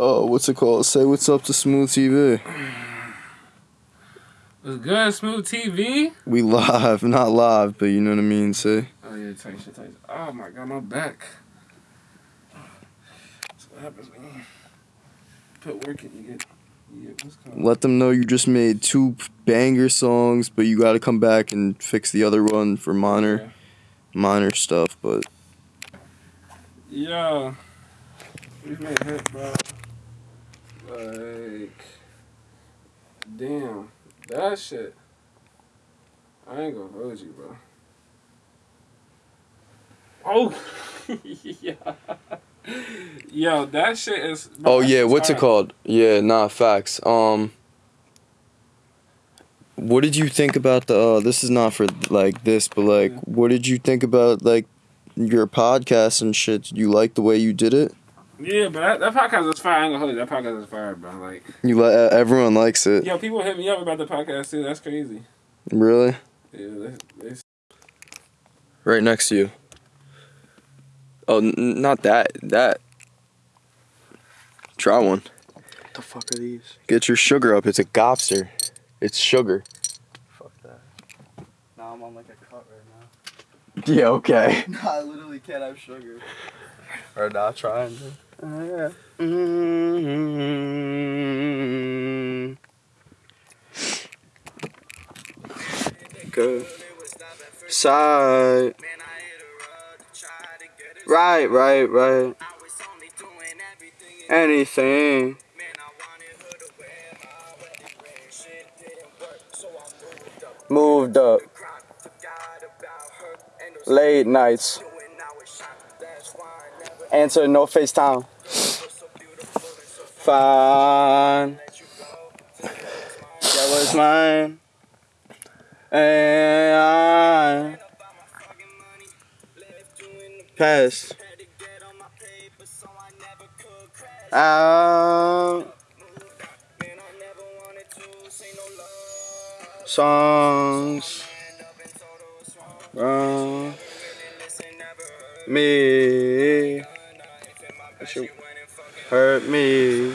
Oh, what's it called? Say what's up to Smooth TV. What's good, Smooth TV? We live, not live, but you know what I mean. Say. Oh yeah, tight shit, tight. Oh my god, my back. That's what happens when you put work in. You get, you get. Let them know you just made two banger songs, but you got to come back and fix the other one for minor, minor stuff. But Yeah. We've made hit, bro. Like, damn, that shit. I ain't gonna hold you, bro. Oh, yeah. Yo, that shit is. bro, oh yeah, what's it called? Yeah, nah, facts. Um, what did you think about the? Uh, this is not for like this, but like, Yeah. what did you think about like your podcast and shit? Did you like the way you did it? Yeah, but that, that podcast is fire. I ain't gonna hold you. That podcast is fire, bro. Like, You let uh, everyone likes it. yo, people hit me up about the podcast too. That's crazy. Really? Yeah, they, they Right next to you. Oh, n- not that. That. Try one. What the fuck are these? Get your sugar up. It's a gobster. It's sugar. Fuck that. Now I'm on like a cut right now. Yeah, okay. No, I literally can't have sugar. Or not trying to. Uh. Mm-hmm. Side. Right, right, right. Anything. Moved up. Late nights. Answer no FaceTime. Fine. That was mine. And I passed out songs from me. That shit hurt me.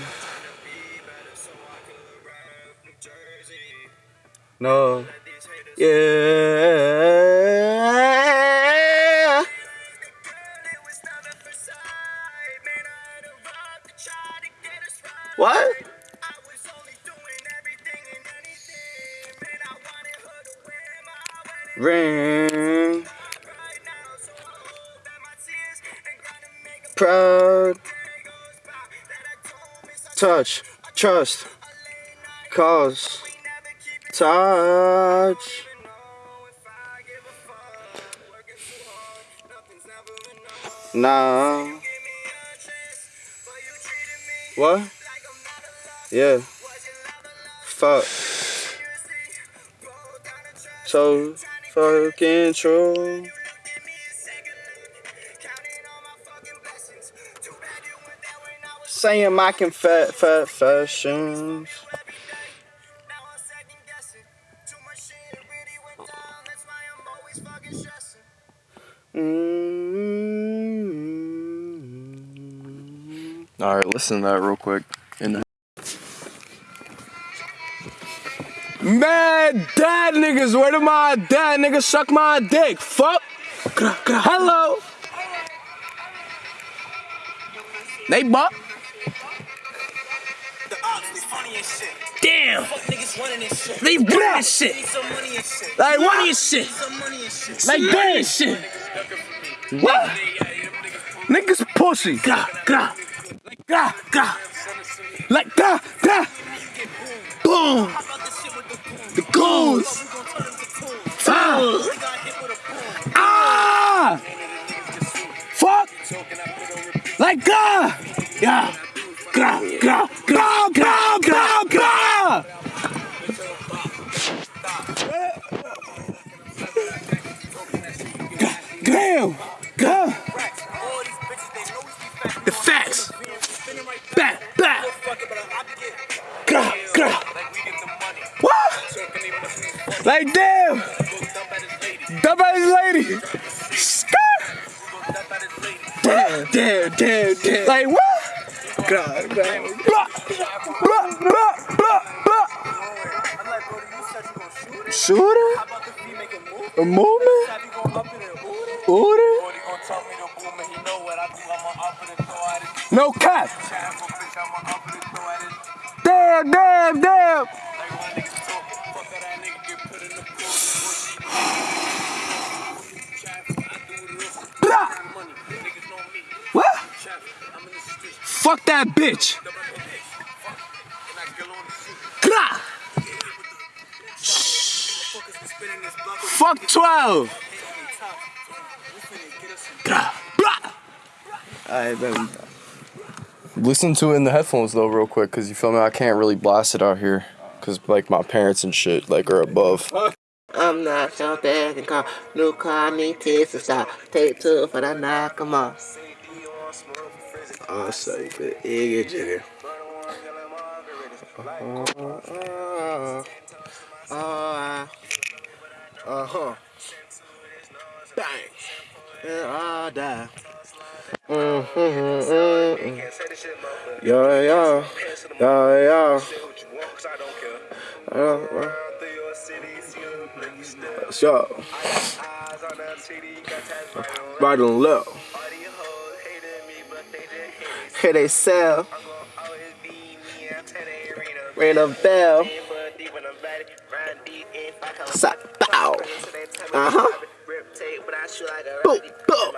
No. Yeah. What? Ring. Proud. Touch. Trust. Cause. Touch. Nah. What? Yeah. Fuck. So fucking true. Saying my confess confessions. Mm. All right, listen to that real quick. In the- Mad dad niggas, where do my dad niggas suck my dick? Fuck. Hello. They buck. Damn. They run this shit. Like money and shit. Like bad shit. What? Niggas pussy. Gra. Like gra, gra. Like gra, gra. Boom. The goons. Ah. Ah. Fuck. Like gra. Yeah. Like damn. Dumb ass lady. Skirt. Damn, damn, damn, damn. Like what? Blah, blah, blah, blah, blah. Shooter? A movement? Order? No cap. Damn, damn, damn. Fuck that bitch. Blah. Fuck 12. Blah, blah. Alright, then. Listen to it in the headphones though, real quick, cause you feel me. I can't really blast it out here, cause like my parents and shit like are above. I'm not so bad and call new car need to stop. Take two for the knock 'em off. I'll say Nossa, Iggy Jiggy. Uh -huh. Uh -huh. Bang. Yeah, I die. Mm -hmm, mm -hmm. Yeah, yeah, yeah, yeah. Uh, so, right and left. Here they sell. Ring a bell. Sa- bow. Uh huh. Boom, boom.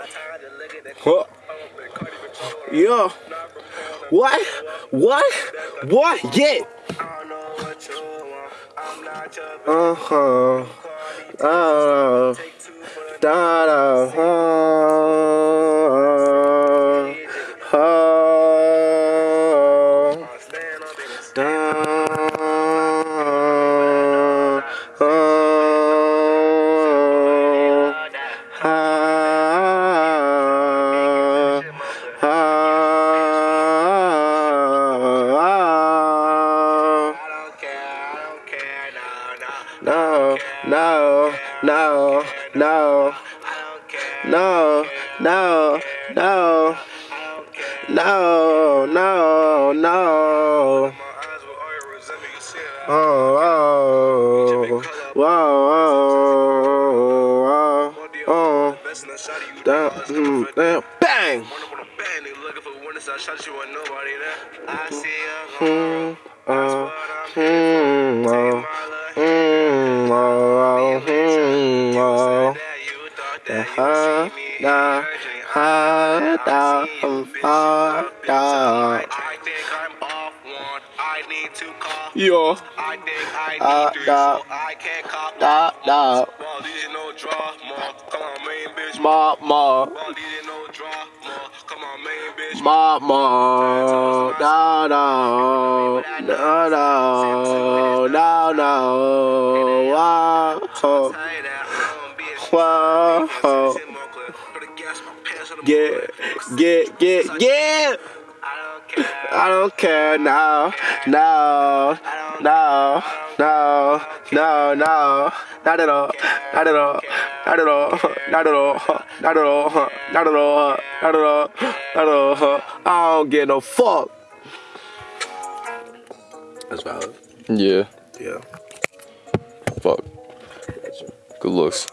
Huh. Yeah. What? What? What? Yeah. Uh huh. Uh, da da. Uh, no, no, no. Oh, oh, whoa, oh, oh, oh, down, mm, down, bang. Mm, oh, Yo, I think I Ah, need da. so I can't cop da, da, Well, these no drama. Come on, main bitch. ma, ma, Well, these no drama. Come on, main bitch. ma, ma, da, da, da, da, da, da, wow, ho, Say that I don't be a wow, ho. shit more clear. Put a gas in my pants on the Get, get, get, get. I don't care. Now, no, no, no, no, no, not at all, not at all, not at all, not at all, not at all, not at all, not at all, not at all. I don't get no fuck. That's valid. Yeah. Yeah. Fuck. Good looks.